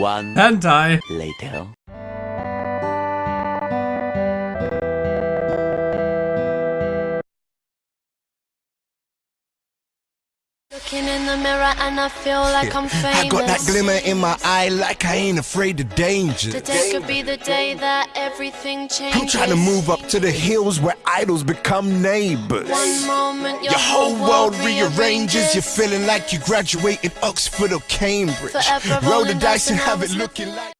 One Hentai. later. Looking in the mirror and I feel like I'm famous. I got that glimmer in my eye like I ain't afraid of danger. Today could be the day that everything changes. I'm trying to move up to the hills where idols become neighbors. One moment your, Your whole world rearranges. You're feeling like you graduated Oxford or Cambridge. Forever Roll the dice and have it looking like.